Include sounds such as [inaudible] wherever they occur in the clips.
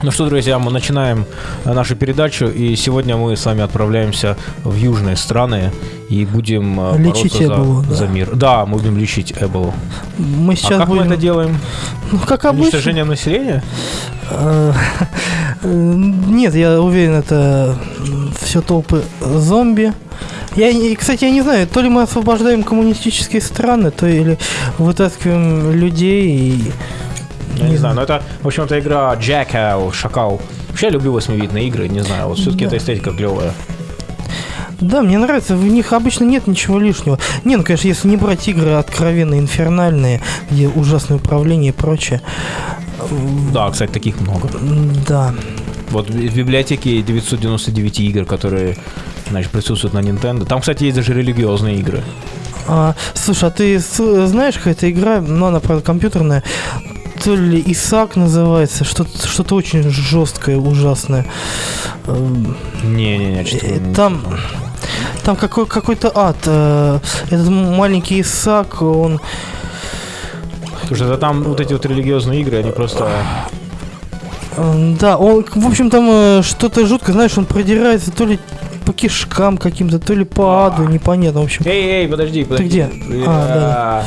Ну что, друзья, мы начинаем э, нашу передачу, и сегодня мы с вами отправляемся в южные страны и будем э, Лечить бороться Эболу, за, да. за мир. Да, мы будем лечить Эболу. Мы А сейчас как будем... мы это делаем? Ну, как обычно. Уничтожением населения? Э, Нет, я уверен, это все толпы зомби. Я, кстати, я не знаю, то ли мы освобождаем коммунистические страны, то или вытаскиваем людей и... Я не знаю, но это, в общем, это игра Jackal, Шакал. Вообще я люблю восьмивидные игры, не знаю, вот все-таки Да. эта эстетика клевая. Да, мне нравится, в них обычно нет ничего лишнего. Не, ну, конечно, если не брать игры откровенно инфернальные, где ужасное управление и прочее. Да, кстати, таких много. Да. Вот в библиотеке 999 игр, которые, значит, присутствуют на Nintendo. Там, кстати, есть даже религиозные игры. А, слушай, а ты знаешь, какая-то игра, ну, она, правда, компьютерная, то ли Исаак называется, что-то что очень жесткое, ужасное. Эм, Не-не-не, что-то Э, там-. Там какой, какой-то ад. э, Этот маленький Исаак, он... Слушай, да там вот эти вот религиозные игры, они просто... э, Да, он, в общем, там э, что-то жуткое, знаешь, он продирается то ли по кишкам каким-то, то ли по аду, непонятно, в общем. Эй, эй, подожди, подожди. где? А,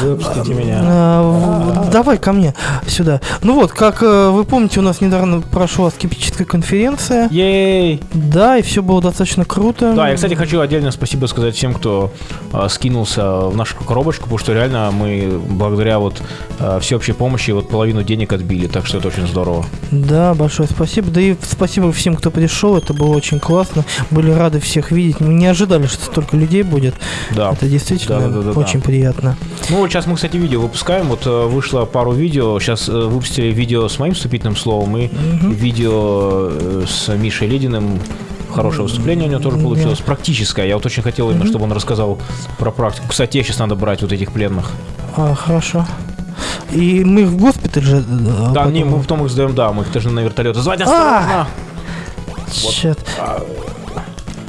Выпустите меня. В- Давай ко мне сюда. Ну вот, как э, вы помните, у нас недавно прошла скептическая конференция. Ей! Да, и все было достаточно круто. Да, я, кстати, хочу отдельно спасибо сказать всем, кто э, скинулся в нашу коробочку, потому что реально мы благодаря вот э, всеобщей помощи вот половину денег отбили, так что это очень здорово. Да, большое спасибо. Да и спасибо всем, кто пришел. Это было очень классно. Были рады всех видеть. Мы не ожидали, что столько людей будет. Да. Это действительно Да-да-да-да-да. очень приятно. Ну, вот сейчас мы, кстати, видео выпускаем. Вот э, вышло пару видео. Сейчас э, выпустили видео с моим вступительным словом и Мгм. видео э, с Мишей Лединым. Хорошее выступление у него тоже Да. получилось. Практическое. Я вот очень хотел именно, Мгм. чтобы он рассказал про практику. Кстати, сейчас надо брать вот этих пленных. А, хорошо. И мы в госпиталь же... э, да, потом- не, мы потом их сдаем, да, мы их должны на вертолеты звать. А! Осторожно! Чёт.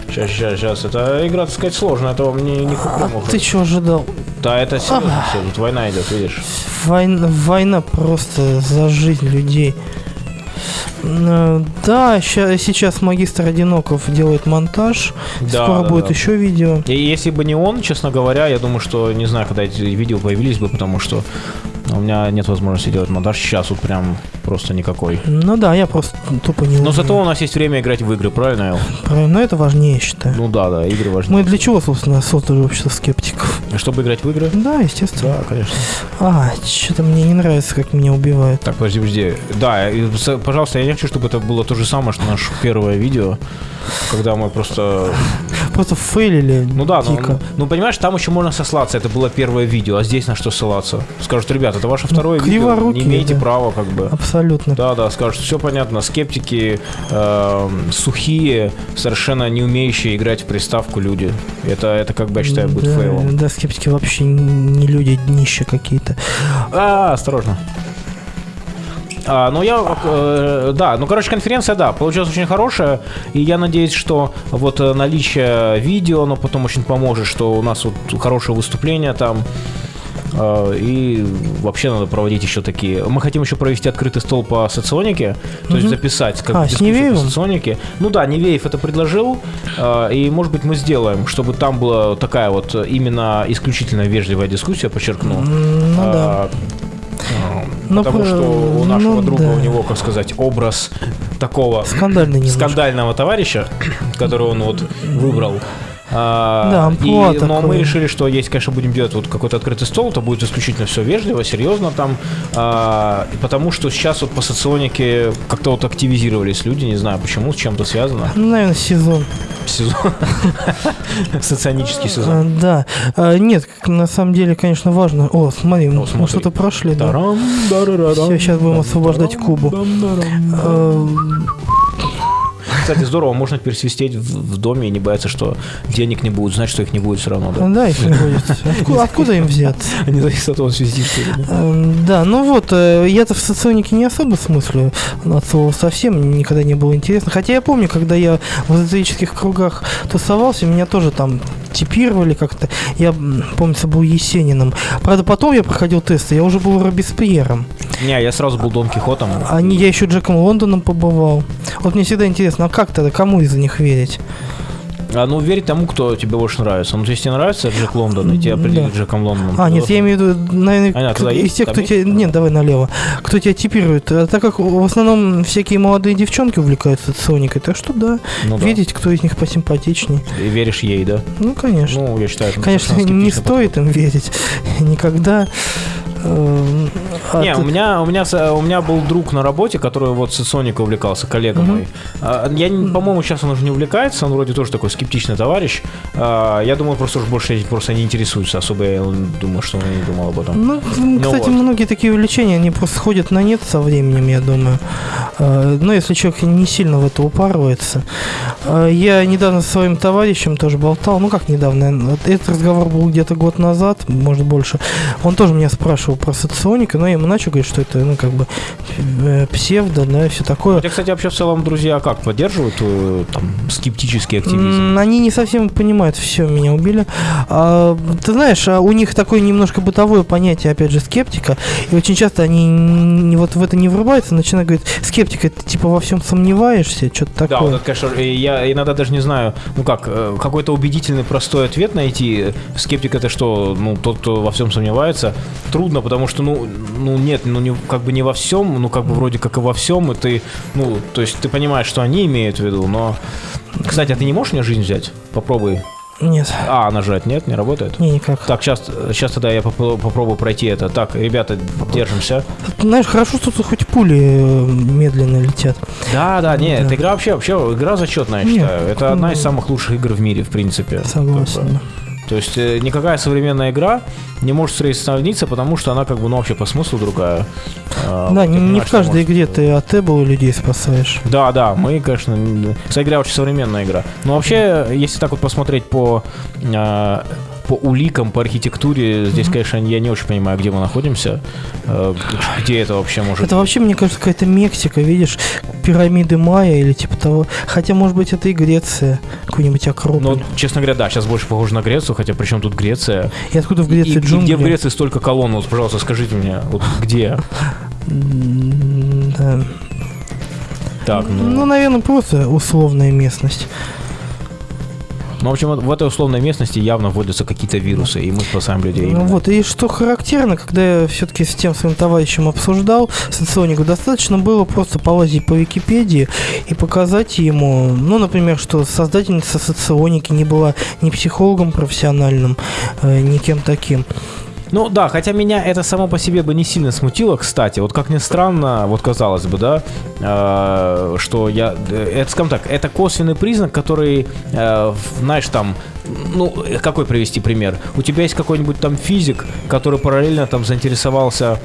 Сейчас, сейчас, сейчас. Это игра, так сказать, сложная. Это вам не, не куплю Ты что ожидал? Да, это серьезно все. Тут война идет, видишь. Война, война просто за жизнь людей. Э, Да, сейчас магистр Одиноков делает монтаж. Да, Скоро да, будет да. еще видео. И если бы не он, честно говоря, я думаю, что не знаю, когда эти видео появились бы, потому что у меня нет возможности делать монтаж сейчас, вот прям просто никакой. Ну да, я просто тупо не Но умею. зато у нас есть время играть в игры, правильно, Эл? Правильно, но это важнее, я считаю. Ну да, да, игры важны. Мы для чего, собственно, создали общество скептиков? Чтобы играть в игры? Да, естественно. Да, конечно. А, что-то мне не нравится, как меня убивают. Так, подожди, подожди. Да, и, пожалуйста, я не хочу, чтобы это было то же самое, что наше первое видео, когда мы просто... Просто фейлили Ну да, ну, дико. ну, понимаешь, там еще можно сослаться, это было первое видео, а здесь на что ссылаться? Скажут, ребята, это ваше второе видео, не криворукие, имеете да. права, как бы. Абсолютно. Да, да, скажут, все понятно, скептики, эм, сухие, совершенно не умеющие играть в приставку люди. Это, это как бы, я считаю, будет да, фейлом. да, скептики вообще не люди, днища какие-то. А, осторожно. А, ну я, э, да, ну короче конференция, да, получилась очень хорошая, и я надеюсь, что вот э, наличие видео, оно потом очень поможет, что у нас вот хорошее выступление там, и вообще надо проводить еще такие. Мы хотим еще провести открытый стол по соционике, то есть Мгм. записать как А, дискуссию по соционике. Ну да, Невеев это предложил, э, и может быть мы сделаем, чтобы там была такая вот э, именно исключительно вежливая дискуссия, подчеркну. Ну да. А, а, Ну, потому про- что у нашего ну друга, да. у него, как сказать, образ такого немножко. скандального товарища, [clears throat] который он вот выбрал. А, Да, и, но мы такое. решили, что если, конечно, будем делать вот какой-то открытый стол, то будет исключительно все вежливо, серьезно там, а, потому что сейчас вот по соционике как-то вот активизировались люди, не знаю почему, с чем-то связано. Ну, наверное, сезон. Сезон. [laughs] Соционический А, сезон. да. А, нет, на самом деле, конечно, важно. О, смотри, мы что-то прошли, Всё, щас будем освобождать Кубу. Кстати, здорово, можно пересвистеть в, в доме и не бояться, что денег не будет, знать, что их не будет все равно, да? Да, их не будет. [laughs] Откуда, им взяться? Не зависит от того, нет. Эм, Да, ну вот, э, я-то в соционике не особо смыслю от слова совсем, никогда не было интересно. Хотя я помню, когда я в эзотерических кругах тусовался, меня тоже там типировали как-то. Я, помнится, был Есениным. Правда, потом я проходил тесты, я уже был Робеспьером. Не, я сразу был Дон Кихотом. А не, я еще Джеком Лондоном побывал. Вот мне всегда интересно, а как тогда, кому из них верить? А, ну, верить тому, кто тебе больше нравится. Ну, то есть тебе нравится Джек Лондон, и тебя определили Да. Джеком Лондоном. А, нет, я имею в виду, наверное, А, кто- из тех, кто тебя... Нет, давай налево. Кто тебя типирует. А так как в основном всякие молодые девчонки увлекаются соникой, так что да, Ну, да. видеть, кто из них посимпатичнее. И веришь ей, да? Ну, конечно. Ну, я считаю, Конечно, не стоит им верить [laughs] никогда. Эм, а Не, ты- у меня, у, меня, с- у меня был друг на работе, который вот с Соникой увлекался, коллега мой. А, Я, по-моему, сейчас он уже не увлекается, он вроде тоже такой скептичный товарищ. А, Я думаю, просто уж больше этим просто не интересуется особо. Я думаю, что он не думал об этом. Ну, м, кстати, вот. многие такие увлечения, они просто сходят на нет со временем, я думаю. Э, Но если человек не сильно в это упарывается. Э, Я недавно со своим товарищем тоже болтал, ну как недавно, вот этот разговор был где-то год назад, может больше. Он тоже меня спрашивал про соционика, но я ему начал говорить, что это, ну, как бы э, псевдо, да, все такое. тебя, кстати, вообще в целом друзья как поддерживают э, там скептический активизм? Они не совсем понимают, все, меня убили. А, ты знаешь, а у них такое немножко бытовое понятие, опять же, скептика. И очень часто они не, вот в это не врубаются, начинают говорить, скептика, ты типа во всем сомневаешься, что-то Да, такое. вот это, конечно, я иногда даже не знаю, ну как, э, какой-то убедительный простой ответ найти. Скептик это что, ну, тот, кто во всем сомневается, трудно, потому что, ну, ну нет, ну, не, как бы не во всем, ну, как бы вроде как и во всем, и ты, ну, то есть ты понимаешь, что они имеют в виду, но... Кстати, а ты не можешь мне жизнь взять? Попробуй. Нет, А, нажать, нет, не работает? не, никак. Так, сейчас, сейчас тогда я попро- попробую пройти это. Так, ребята, держимся. Знаешь, хорошо, что тут хоть пули э, медленно летят. Да, да, нет, Да. эта игра вообще, вообще игра зачетная, я Нет, считаю. Это одна из ну, самых лучших игр в мире, в принципе. Согласен. Как бы. То есть э, никакая современная игра не может сравниться, потому что она как бы, ну, вообще по смыслу другая. А, Да, ты не, не в каждой игре ты от Эбола людей спасаешь. Да, да, мы, конечно, кстати говоря, очень современная игра. Но вообще, если так вот посмотреть по а, по уликам, по архитектуре, здесь, конечно, я не очень понимаю, где мы находимся, э, где это вообще может Это вообще, мне кажется, какая-то Мексика, видишь, пирамиды Майя или типа того. Хотя, может быть, это и Греция, какой-нибудь Акрополь. Ну, честно говоря, да, сейчас больше похоже на Грецию, хотя при чем тут Греция? И откуда в И, Греции и джунгли? где в Греции столько колонн? Вот, пожалуйста, скажите мне, вот где? Так, Ну, ну, наверное, просто условная местность. Ну, в общем, в этой условной местности явно вводятся какие-то вирусы, и мы спасаем людей. Ну именно. вот, и что характерно, когда я все-таки с тем своим товарищем обсуждал соционику, достаточно было просто полазить по Википедии и показать ему, ну, например, что создательница соционики не была ни психологом профессиональным, э, ни кем таким. Ну да, хотя меня это само по себе бы не сильно смутило, кстати. Вот как ни странно, вот казалось бы, да, э, что я... э, Это, скажем так, это косвенный признак, который, э, знаешь, там... Ну, э, какой привести пример? У тебя есть какой-нибудь там физик, который параллельно там заинтересовался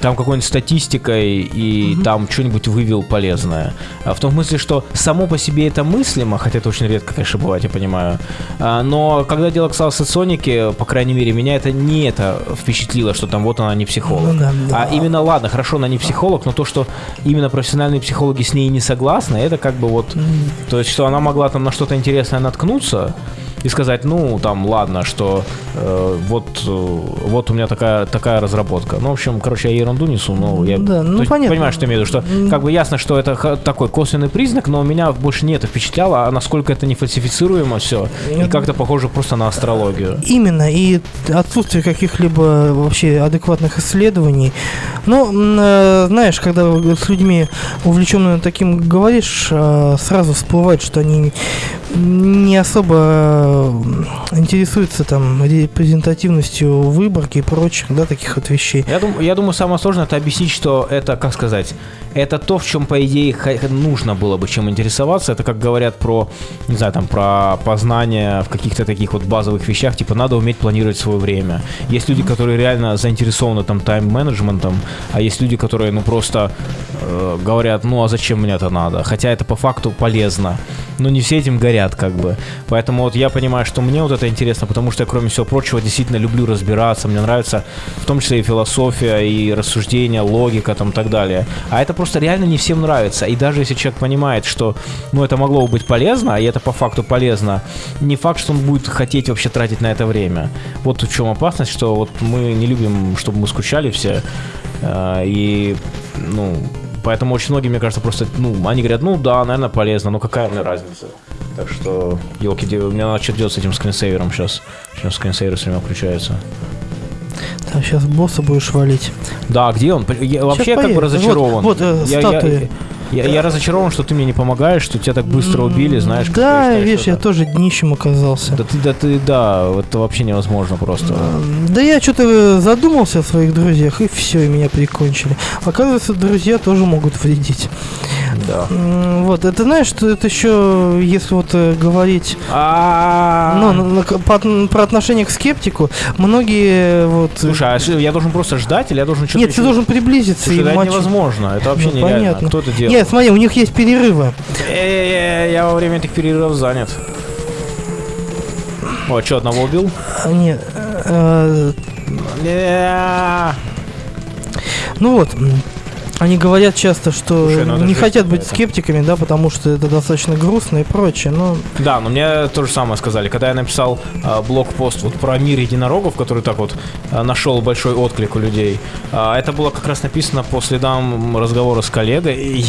там какой-нибудь статистикой и там что-нибудь вывел полезное. А В том смысле, что само по себе это мыслимо, хотя это очень редко, конечно, бывает, я понимаю. А, Но когда дело касалось соционики, по крайней мере, меня это не это впечатлило, что там вот она не психолог. Ну да, да. А именно, ладно, хорошо, она не психолог, но то, что именно профессиональные психологи с ней не согласны, это как бы вот... То есть, что она могла там на что-то интересное наткнуться и сказать, ну, там, ладно, что э, вот, э, вот у меня такая, такая разработка. Ну, в общем, короче, я ерунду несу, но я... Да, ну, есть, понятно. Понимаешь, что я имею в виду, что как бы ясно, что это такой косвенный признак, но меня больше не это впечатляло, а насколько это не фальсифицируемо все, и как-то похоже просто на астрологию. Именно, и отсутствие каких-либо вообще адекватных исследований. М, э, знаешь, когда с людьми увлеченными таким говоришь, э, сразу всплывает, что они не особо э, интересуются там репрезентативностью выборки и прочих, да, таких вот вещей. Я, дум- я думаю, самое сложное это объяснить, что это, как сказать, это то, в чем, по идее, нужно было бы чем интересоваться. Это как говорят про, не знаю, там, про познание в каких-то таких вот базовых вещах, типа, надо уметь планировать свое время. Есть люди, которые реально заинтересованы там тайм-менеджментом, а есть люди, которые, ну, просто э, говорят, ну, а зачем мне это надо? Хотя это по факту полезно. Но не все этим горят, как бы. Поэтому вот я понимаю, что мне вот это интересно, потому что я, кроме всего прочего, действительно люблю разбираться. Мне нравится в том числе и философия, и рассуждения, логика там и так далее. А это просто реально не всем нравится. И даже если человек понимает, что ну, это могло бы быть полезно, и это по факту полезно, не факт, что он будет хотеть вообще тратить на это время. Вот в чем опасность, что вот мы не любим, чтобы мы скучали все. Э, и, ну, поэтому очень многие, мне кажется, просто, ну, они говорят, ну да, наверное, полезно, но какая мне разница? Так что, елки, у меня надо что делать с этим скринсейвером сейчас. Сейчас скринсейвер все время включается. Так, сейчас босса будешь валить. Да, где он? Я вообще как бы разочарован. Вот, вот, э, я, статуи. Я, я, я разочарован, что ты мне не помогаешь, что тебя так быстро убили, знаешь. как Да, я считаю, видишь, я это- тоже днищем оказался. Да ты, да ты, да, это вообще невозможно просто. Да я что-то задумался о своих друзьях, и все, и меня прикончили. Оказывается, друзья тоже могут вредить. Да. Вот, это знаешь, что это еще, если вот э, говорить А. ну, по от- про отношение к скептику, многие э, вот... э, Слушай, а я должен просто ждать или я должен что-то Нет, ты должен приблизиться Слушай, это невозможно, это вообще Ну, нереально. понятно. Кто это делает? Нет, смотри, у них есть перерывы. Я во время этих перерывов занят. О, что, одного убил? А, Нет, Не. ну вот, они говорят часто, что Слушай, ну это не хотят быть какая-то. скептиками, да, потому что это достаточно грустно и прочее, но... Да, но мне то же самое сказали. Когда я написал а, блокпост вот про мир единорогов, который так вот а, нашел большой отклик у людей, а, это было как раз написано по следам разговора с коллегой,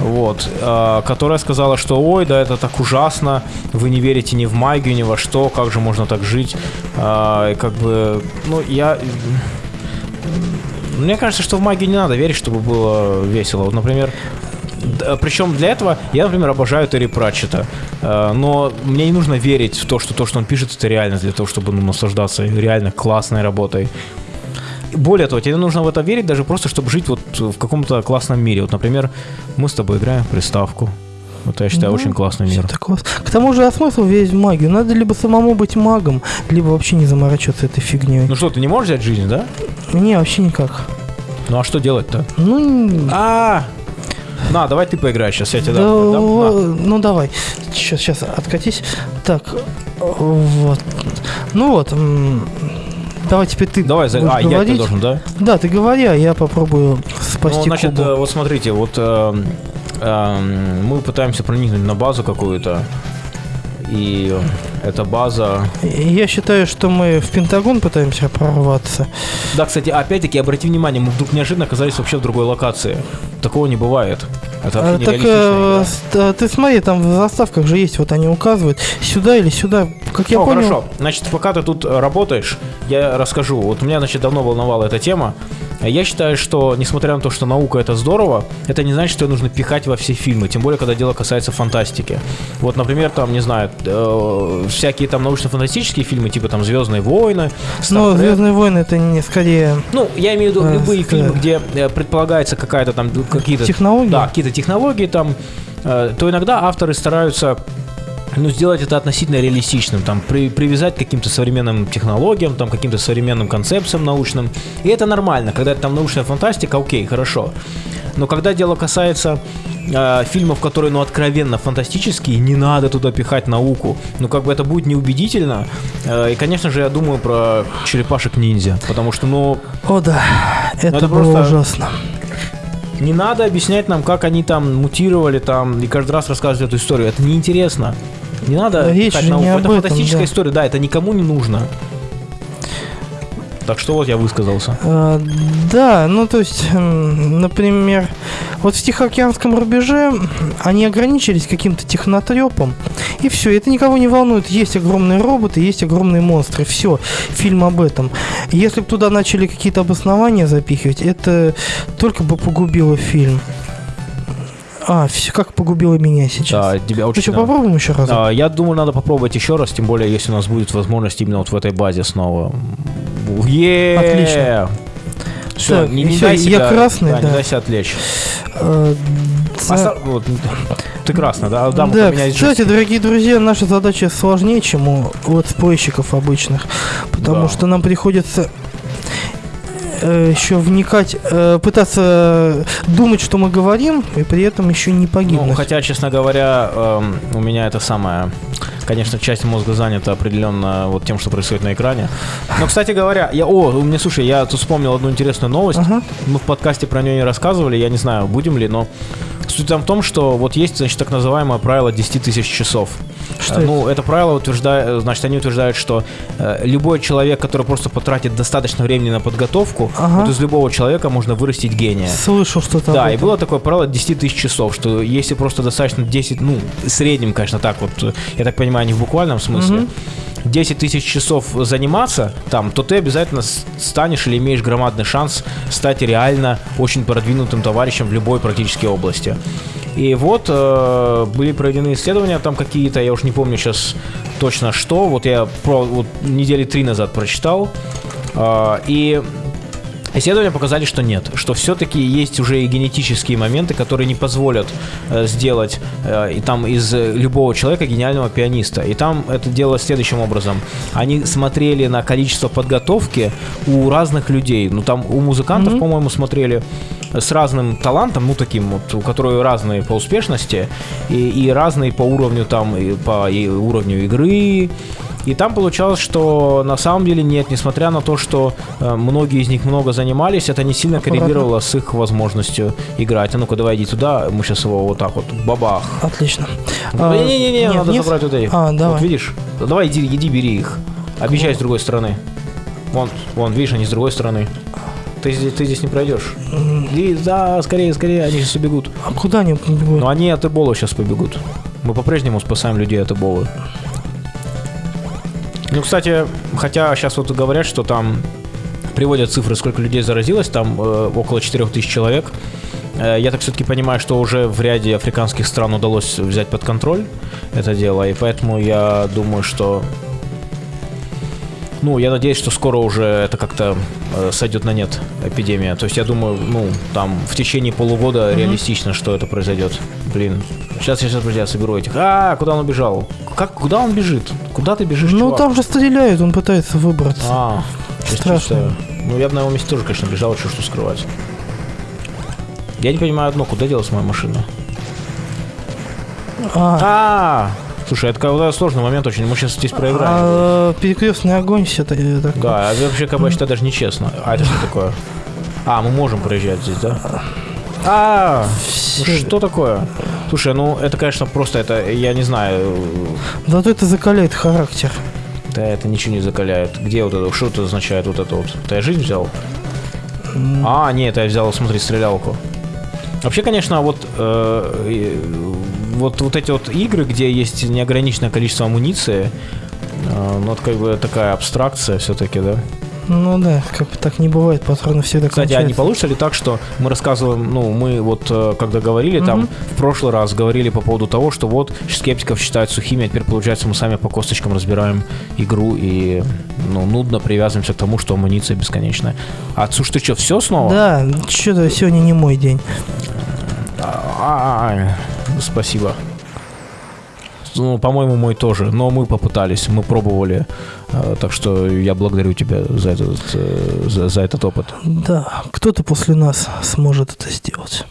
вот, а, которая сказала, что ой, да это так ужасно, вы не верите ни в магию, ни во что, как же можно так жить, и как бы, ну я... Мне кажется, что в магию не надо верить, чтобы было весело. Вот, например, причем для этого я, например, обожаю Терри Пратчета. Э, Но мне не нужно верить в то, что то, что он пишет, это реальность для того, чтобы ну, наслаждаться реально классной работой. Более того, тебе нужно в это верить даже просто, чтобы жить вот в каком-то классном мире. Вот, например, мы с тобой играем в приставку. Вот я считаю, Ну, очень классный мир. Это класс. К тому же, а смысл верить в магию? Надо либо самому быть магом, либо вообще не заморачиваться этой фигней. Ну что, ты не можешь взять жизнь, да? Не, вообще никак. Ну а что делать-то? Ну, А, на, давай ты поиграешь сейчас, я тебе да, дам. дам. На. ну давай. Сейчас, сейчас, откатись. Так, вот. Ну вот. Давай теперь ты Давай, за... а, я говорить. должен, да? Да, ты говори, а я попробую спасти Ну, значит, Кубу. э, вот смотрите, вот э, мы пытаемся проникнуть на базу какую-то, и эта база... Я считаю, что мы в Пентагон пытаемся прорваться. Да, кстати, опять-таки, обрати внимание, мы вдруг неожиданно оказались вообще в другой локации. Такого не бывает. Это А, так э, игра. с- а, ты смотри, там в заставках же есть, вот они указывают сюда или сюда. Как я О, понял, хорошо. Значит, пока ты тут э, работаешь, я расскажу. Вот меня, значит, давно волновала эта тема. Я считаю, что, несмотря на то, что наука это здорово, это не значит, что ее нужно пихать во все фильмы, тем более, когда дело касается фантастики. Вот, например, там, не знаю, э, всякие там научно-фантастические фильмы, типа там Звездные войны, Trek. Звездные войны это не скорее Ну, я имею в виду Э, любые да. фильмы, где э, предполагается какая-то там какие-то технологии. да, какие-то технологии там, э, то иногда авторы стараются ну, сделать это относительно реалистичным, там, при- привязать к каким-то современным технологиям, там, каким-то современным концепциям научным. И это нормально, когда это там научная фантастика, окей, хорошо. Но когда дело касается э, фильмов, которые, ну, откровенно фантастические, не надо туда пихать науку. Ну, как бы это будет неубедительно. Э, и, конечно же, я думаю про черепашек-ниндзя, потому что, ну, О да, это, это было просто- ужасно. Не надо объяснять нам, как они там мутировали там и каждый раз рассказывать эту историю. Это неинтересно. Не надо Речь же не об это этом, фантастическая да. история, да, это никому не нужно. Так что вот я высказался. А, да, ну то есть, например, вот в Тихоокеанском рубеже они ограничились каким-то технотрепом, и все, это никого не волнует. Есть огромные роботы, есть огромные монстры, все, фильм об этом. Если бы туда начали какие-то обоснования запихивать, это только бы погубило фильм. А, все, как погубило меня сейчас. Да, тебя Ну очень что, да. попробуем еще раз? А, я думаю, надо попробовать еще раз, тем более, если у нас будет возможность именно вот в этой базе снова. Е Отлично. Все, Так, не, не всё, дай я себя, красный, да, да. не дай себя отвлечь. Э, за- Оста- вот, ты красный, да? Да, Да, кстати, дорогие друзья, наша задача сложнее, чем у летсплейщиков обычных, потому Да. что нам приходится еще вникать, э, пытаться думать, что мы говорим, и при этом еще не Ну, погибнуть. хотя, честно говоря, эм, у меня это самое... Конечно, часть мозга занята определенно вот тем, что происходит на экране. Но, кстати говоря, я... О, у меня, слушай, я тут вспомнил одну интересную новость. Ага. Мы в подкасте про нее не рассказывали, я не знаю, будем ли, но суть там в том, что вот есть, значит, так называемое правило 10 тысяч часов. Что Э, ну, это правило утверждает, значит, они утверждают, что э, любой человек, который просто потратит достаточно времени на подготовку, Ага. вот из любого человека можно вырастить гения. Слышал что-то Да, и было такое правило 10 тысяч часов, что если просто достаточно 10, ну, в среднем, конечно, так вот, э, я так понимаю, не в буквальном смысле, Мгм. 10 тысяч часов заниматься там, то ты обязательно станешь или имеешь громадный шанс стать реально очень продвинутым товарищем в любой практически области. И вот э, были проведены исследования там какие-то, я уж не помню сейчас точно что, вот я про, вот недели три назад прочитал, э, и Исследования показали, что нет, что все-таки есть уже и генетические моменты, которые не позволят э, сделать э, и там из любого человека гениального пианиста. И там это делалось следующим образом: они смотрели на количество подготовки у разных людей. Ну там у музыкантов, по-моему, смотрели с разным талантом, ну таким вот, у которых разные по успешности и, и разные по уровню там и по и уровню игры. И там получалось, что на самом деле нет, несмотря на то, что э, многие из них много занимались, это не сильно Аккуратно. коррелировало с их возможностью играть. А ну-ка, давай иди туда, мы сейчас его вот так вот, бабах. Отлично. А, Не-не-не, нет, надо нет? забрать вот этих. А, давай. Вот видишь? Да Давай иди, иди, бери их. Обещай с другой стороны. Вон, вон, видишь, они с другой стороны. Ты, здесь- ты здесь не пройдешь. Иди, да, скорее, скорее, они сейчас убегут. А куда они побегут? Но они от Эбола сейчас побегут. Мы по-прежнему спасаем людей от Эболы. Ну, кстати, хотя сейчас вот говорят, что там приводят цифры, сколько людей заразилось, там э, около 4000 человек. Э, я так все-таки понимаю, что уже в ряде африканских стран удалось взять под контроль это дело, и поэтому я думаю, что... Ну, я надеюсь, что скоро уже это как-то э, сойдет на нет, эпидемия. То есть я думаю, ну, там в течение полугода реалистично, что это произойдет. Блин. Сейчас, сейчас, друзья, соберу этих. А, куда он убежал? Как, куда он бежит? Куда ты бежишь, Ну чувак? там же стреляют, он пытается выбраться. А, Страшно. Ну, я бы на его месте тоже, конечно, бежал, что что скрывать. Я не понимаю одно, куда делась моя машина? А, А, слушай, это какой-то сложный момент очень, мы сейчас здесь проиграем. а, перекрестный огонь все это. Да, а вообще, как бы, считаю, даже нечестно. А это что такое? А, мы можем проезжать здесь, да? А, ну что такое? Слушай, ну это, конечно, просто это, я не знаю, Зато это закаляет характер. да это ничего не закаляет. Где вот это, что это означает вот это вот? Ты я жизнь взял? А, нет, это я взял, смотри, стрелялку. Вообще, конечно, вот, э, вот, вот эти вот игры, где есть неограниченное количество амуниции, э, ну, это как бы такая абстракция все-таки, да? Ну да, как бы так не бывает, патроны всегда Кстати, а не кончаются. получится ли так, что мы рассказываем, ну, мы вот э, когда говорили там, в прошлый раз говорили по поводу того, что вот скептиков считают сухими, а теперь получается мы сами по косточкам разбираем игру и, ну, нудно привязываемся к тому, что амуниция бесконечная. А слушай, ты что, все снова? Да, что-то сегодня не мой день. А, спасибо. Ну, по-моему, мой тоже. Но мы попытались, мы пробовали. Э, Так что я благодарю тебя за этот, э, за, за этот опыт. Да, кто-то после нас сможет это сделать.